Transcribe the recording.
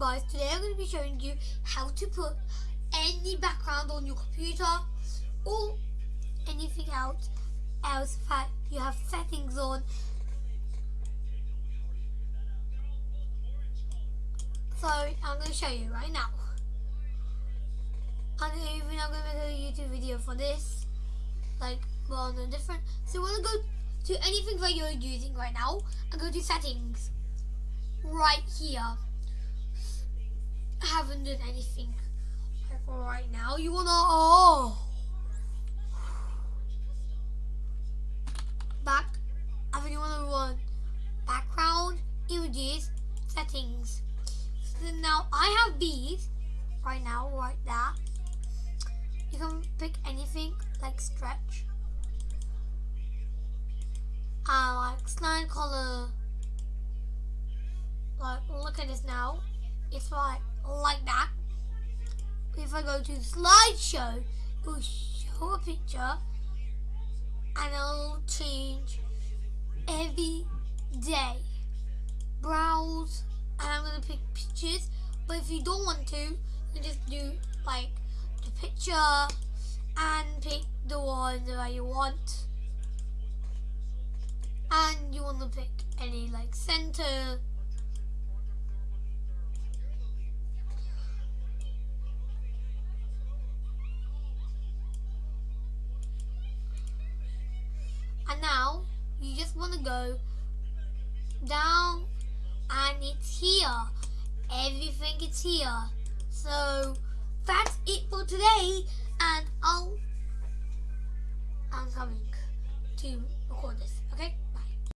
guys, today I'm going to be showing you how to put any background on your computer or anything else else that you have settings on. So I'm going to show you right now. And even I'm going to make a YouTube video for this, like well, no different. So we're going to go to anything that you're using right now and go to settings right here. I haven't done anything right now. You wanna oh back I wanna run background images settings. So now I have these right now, right there. You can pick anything like stretch. Uh, like slide color. Like look at this now. It's like like that. If I go to slideshow, it will show a picture and it'll change every day. Browse and I'm gonna pick pictures. But if you don't want to, you just do like the picture and pick the one that you want. And you want to pick any like center just want to go down and it's here. Everything is here. So that's it for today and I'll I'm coming to record this, okay?